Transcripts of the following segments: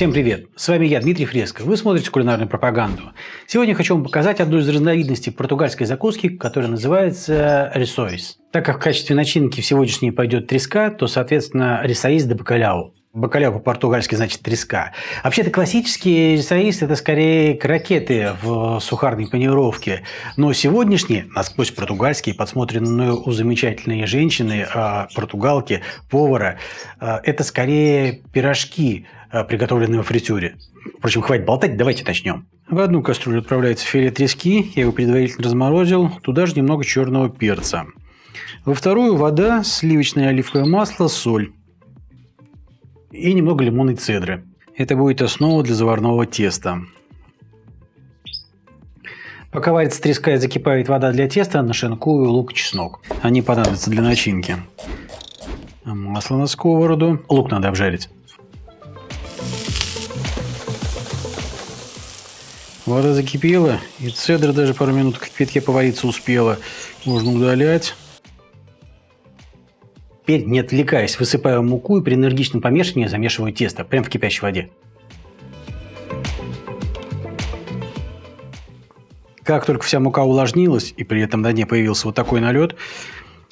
Всем привет! С вами я, Дмитрий Фреско. Вы смотрите кулинарную пропаганду. Сегодня хочу вам показать одну из разновидностей португальской закуски, которая называется рисоис. Так как в качестве начинки в сегодняшней пойдет треска, то, соответственно, рисоис де бакаляу. Бакаляу по-португальски значит треска. Вообще-то классические рисоис – это скорее крокеты в сухарной панировке. Но сегодняшние, насквозь португальские, подсмотренные у замечательной женщины, а, португалки, повара, а, это скорее пирожки – Э, приготовленный во фритюре. Впрочем, хватит болтать, давайте начнем. В одну кастрюлю отправляется филе трески, я его предварительно разморозил, туда же немного черного перца. Во вторую вода, сливочное оливковое масло, соль и немного лимонной цедры. Это будет основа для заварного теста. Пока варится треска и закипает вода для теста, нашинкую лук и чеснок. Они понадобятся для начинки. Масло на сковороду. Лук надо обжарить. Вода закипела, и цедра даже пару минут в кипятке повариться успела. Можно удалять. Теперь, не отвлекаясь, высыпаю муку и при энергичном помешивании замешиваю тесто, прямо в кипящей воде. Как только вся мука увлажнилась, и при этом на дне появился вот такой налет,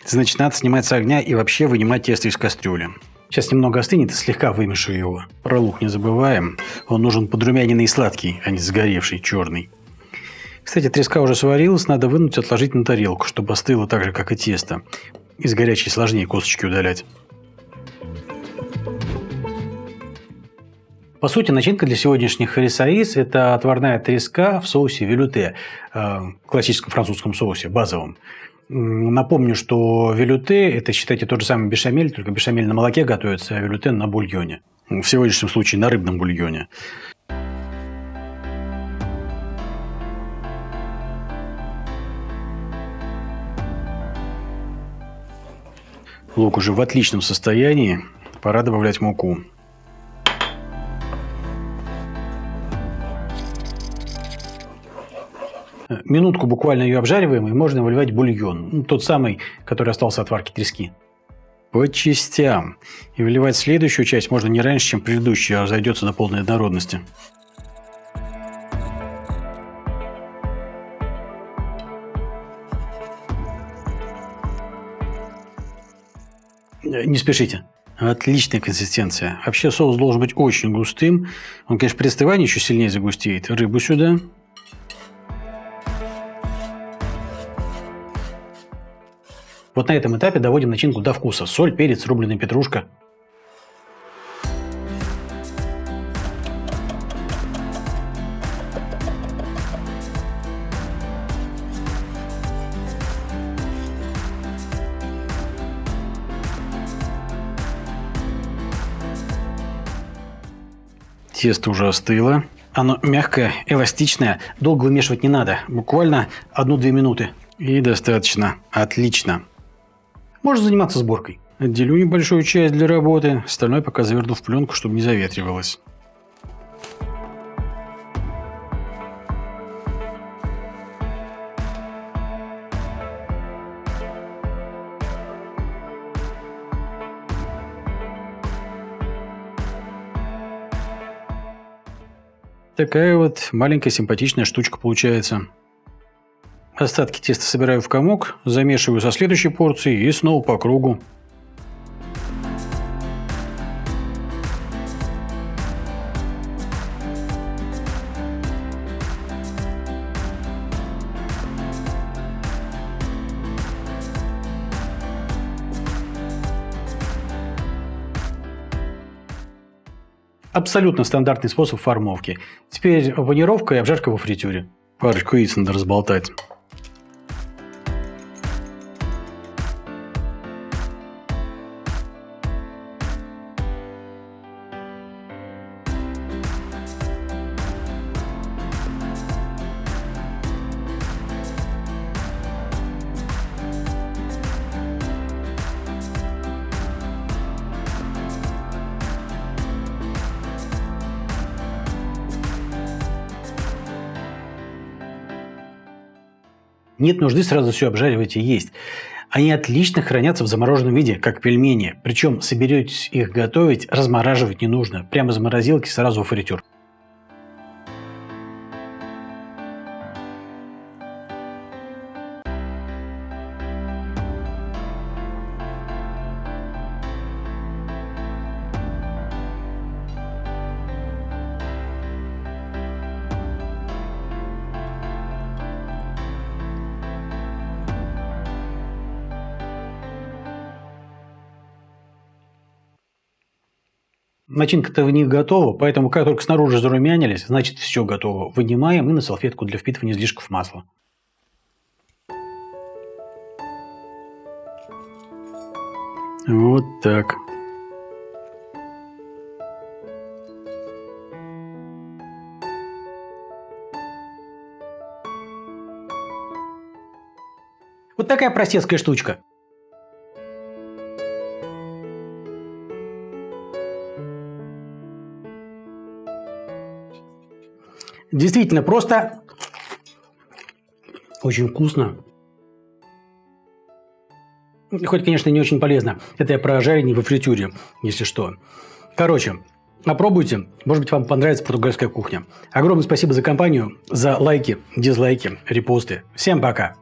значит, надо снимать с огня и вообще вынимать тесто из кастрюли. Сейчас немного остынет и слегка вымешу его. Про лук не забываем. Он нужен подрумяненный и сладкий, а не сгоревший, черный. Кстати, треска уже сварилась, надо вынуть и отложить на тарелку, чтобы остыло так же, как и тесто. Из горячей сложнее косточки удалять. По сути, начинка для сегодняшних рисаис – это отварная треска в соусе велюте, э, классическом французском соусе, базовом. Напомню, что велюте – это, считайте, тот же самый бешамель, только бешамель на молоке готовится, а велюте на бульоне. В сегодняшнем случае на рыбном бульоне. Лук уже в отличном состоянии. Пора добавлять муку. Минутку буквально ее обжариваем, и можно выливать бульон. Ну, тот самый, который остался от варки трески. По частям. И выливать следующую часть можно не раньше, чем предыдущая, а разойдется до полной однородности. Не спешите. Отличная консистенция. Вообще соус должен быть очень густым. Он, конечно, при остывании еще сильнее загустеет. Рыбу сюда. Вот на этом этапе доводим начинку до вкуса. Соль, перец, рубленая петрушка. Тесто уже остыло. Оно мягкое, эластичное, долго вымешивать не надо. Буквально 1-2 минуты. И достаточно. Отлично. Можно заниматься сборкой. Отделю небольшую часть для работы, остальное пока заверну в пленку, чтобы не заветривалось. Такая вот маленькая симпатичная штучка получается. Остатки теста собираю в комок, замешиваю со следующей порцией и снова по кругу. Абсолютно стандартный способ формовки. Теперь панировка и обжарка во фритюре. Парочку яиц надо разболтать. Нет нужды сразу все обжаривать и есть. Они отлично хранятся в замороженном виде, как пельмени. Причем соберетесь их готовить, размораживать не нужно. Прямо из морозилки сразу в фритюр. Начинка-то в них готова, поэтому как только снаружи зарумянились, значит все готово. Вынимаем и на салфетку для впитывания излишков масла. Вот так. Вот такая простецкая штучка. Действительно просто очень вкусно. Хоть, конечно, не очень полезно. Это я про жарение во фритюре, если что. Короче, попробуйте. Может быть, вам понравится португальская кухня. Огромное спасибо за компанию, за лайки, дизлайки, репосты. Всем пока!